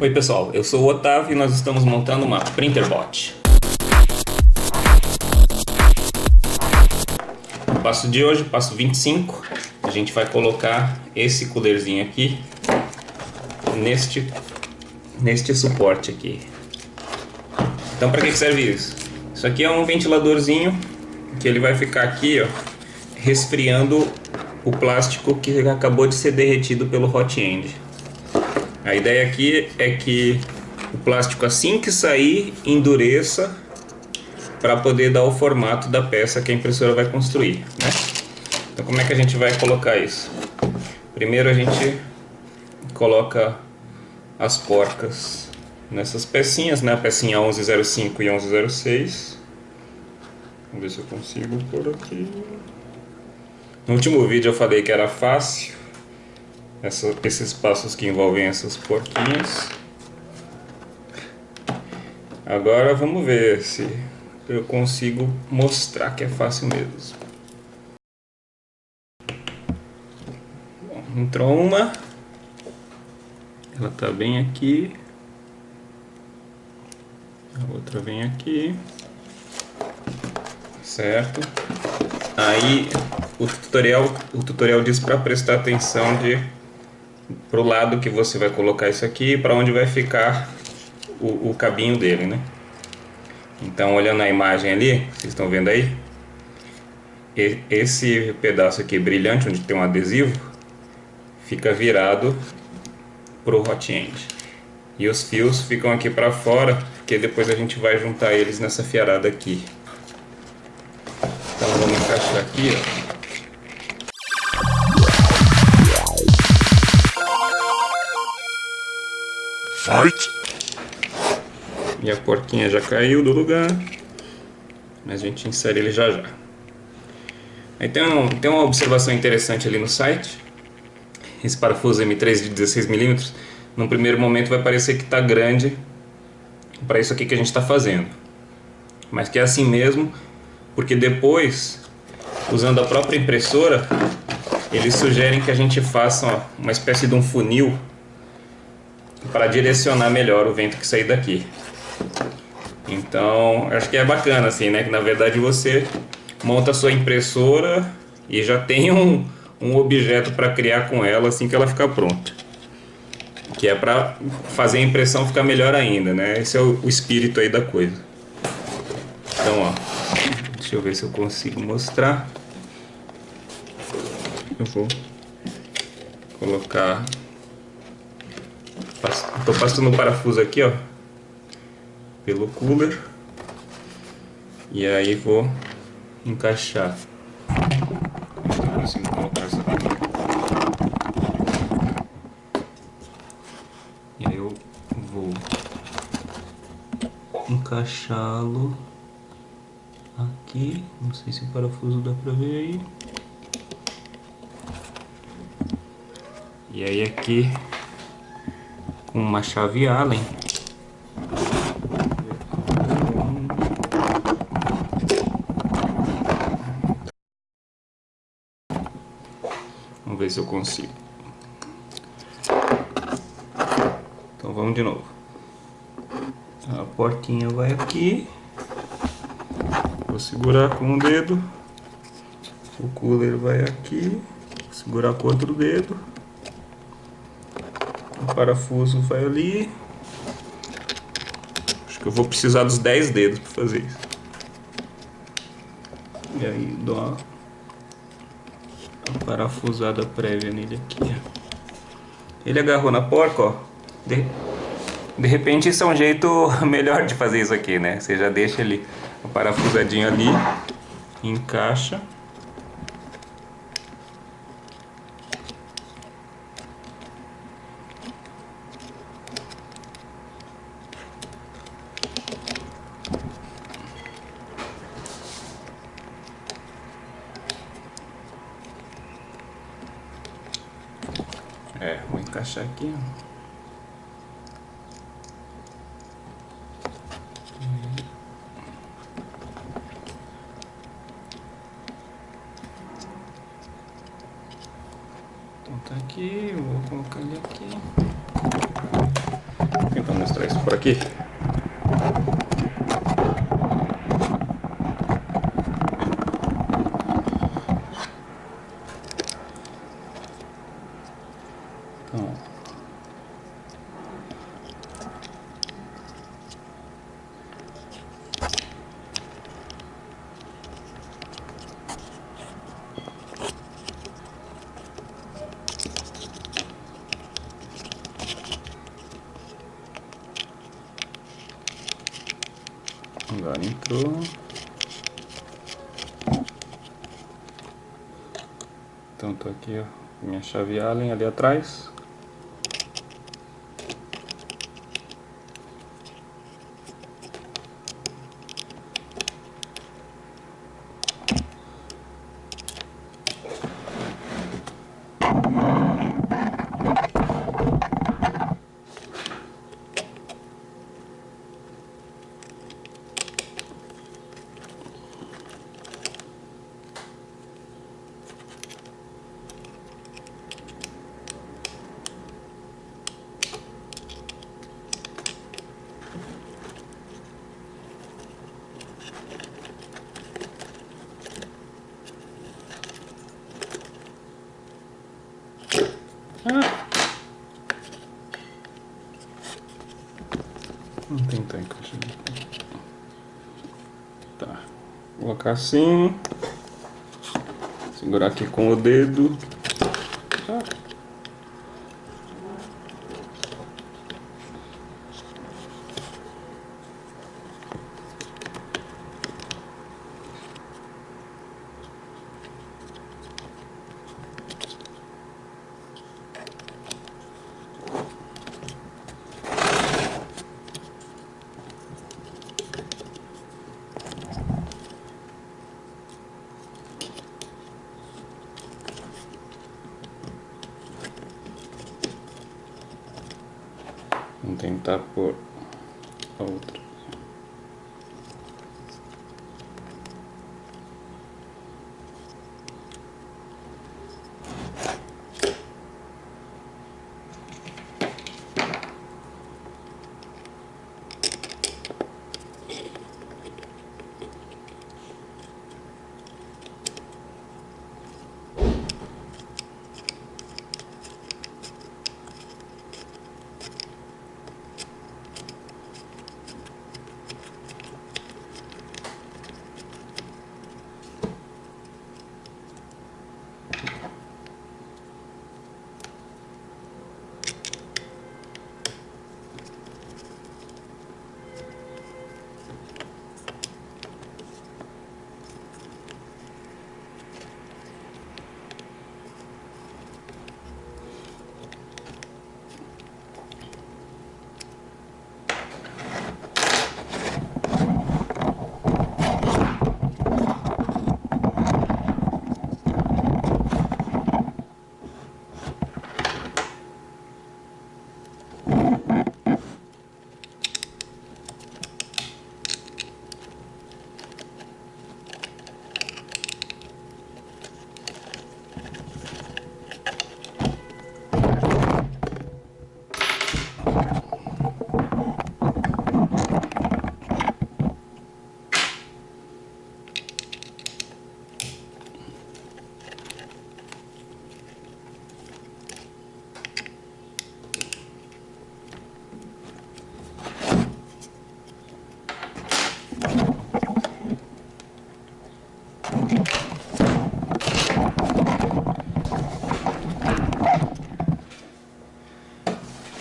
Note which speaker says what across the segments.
Speaker 1: Oi pessoal, eu sou o Otávio e nós estamos montando uma Printerbot. O passo de hoje, passo 25, a gente vai colocar esse coolerzinho aqui neste, neste suporte aqui. Então para que serve isso? Isso aqui é um ventiladorzinho que ele vai ficar aqui ó, resfriando o plástico que acabou de ser derretido pelo hot end. A ideia aqui é que o plástico assim que sair endureça para poder dar o formato da peça que a impressora vai construir. Né? Então como é que a gente vai colocar isso? Primeiro a gente coloca as porcas nessas pecinhas, né? a pecinha 1105 e 1106. Vamos ver se eu consigo por aqui. No último vídeo eu falei que era fácil, essa, esses passos que envolvem essas porquinhas. Agora vamos ver se eu consigo mostrar que é fácil mesmo. Bom, entrou uma, ela está bem aqui, a outra vem aqui, certo? Aí o tutorial, o tutorial diz para prestar atenção de pro lado que você vai colocar isso aqui para onde vai ficar o, o cabinho dele, né? Então, olhando a imagem ali, vocês estão vendo aí? Esse pedaço aqui brilhante, onde tem um adesivo, fica virado para o hot end. E os fios ficam aqui para fora, porque depois a gente vai juntar eles nessa fiarada aqui. Então vamos encaixar aqui, ó. Fight! E a porquinha já caiu do lugar. Mas a gente insere ele já já. Aí tem, um, tem uma observação interessante ali no site. Esse parafuso M3 de 16mm, num primeiro momento vai parecer que está grande para isso aqui que a gente está fazendo. Mas que é assim mesmo, porque depois, usando a própria impressora, eles sugerem que a gente faça uma espécie de um funil para direcionar melhor o vento que sair daqui. Então, acho que é bacana assim, né? Que na verdade você monta a sua impressora e já tem um, um objeto para criar com ela assim que ela ficar pronta. Que é para fazer a impressão ficar melhor ainda, né? Esse é o, o espírito aí da coisa. Então, ó, deixa eu ver se eu consigo mostrar. Eu vou colocar Estou passando um parafuso aqui, ó, pelo cooler. E aí vou encaixar. Consigo colocar essa aqui. E aí eu vou encaixá-lo aqui. Não sei se o parafuso dá pra ver aí. E aí aqui com uma chave Allen. Vamos ver se eu consigo. Então vamos de novo. A portinha vai aqui. Vou segurar com um dedo. O cooler vai aqui. Vou segurar com outro dedo parafuso vai ali. Acho que eu vou precisar dos 10 dedos para fazer isso. E aí dou uma, uma parafusada prévia nele aqui. Ele agarrou na porca, ó. De, de repente isso é um jeito melhor de fazer isso aqui, né? Você já deixa ele o parafusadinho ali, encaixa. É, vou encaixar aqui. Então tá aqui, vou colocar ele aqui. mostrar isso por aqui. Agora entrou. Então tô aqui, ó, minha chave Allen ali atrás. Não tem tanque. Tá. Colocar assim. Segurar aqui com o dedo. Ah. Vamos tentar por outra.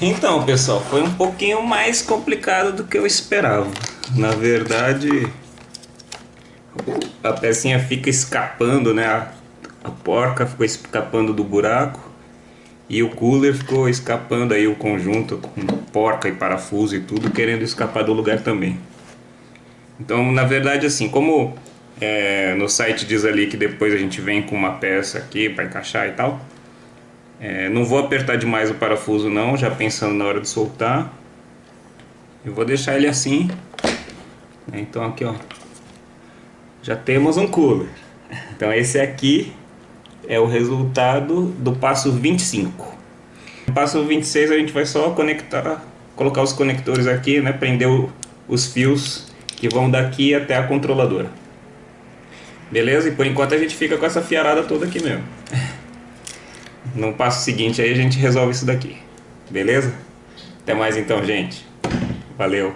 Speaker 1: Então, pessoal, foi um pouquinho mais complicado do que eu esperava. Na verdade, a pecinha fica escapando, né? A, porca ficou escapando do buraco e o cooler ficou escapando aí o conjunto com porca e parafuso e tudo, querendo escapar do lugar também. Então, na verdade, assim, como é, no site diz ali que depois a gente vem com uma peça aqui para encaixar e tal, é, não vou apertar demais o parafuso não, já pensando na hora de soltar. Eu vou deixar ele assim. Né? Então aqui ó, já temos um cooler. Então esse aqui é o resultado do passo 25. No passo 26 a gente vai só conectar colocar os conectores aqui, né, prender o, os fios que vão daqui até a controladora. Beleza? E por enquanto a gente fica com essa fiarada toda aqui mesmo. No passo seguinte aí a gente resolve isso daqui. Beleza? Até mais então, gente. Valeu.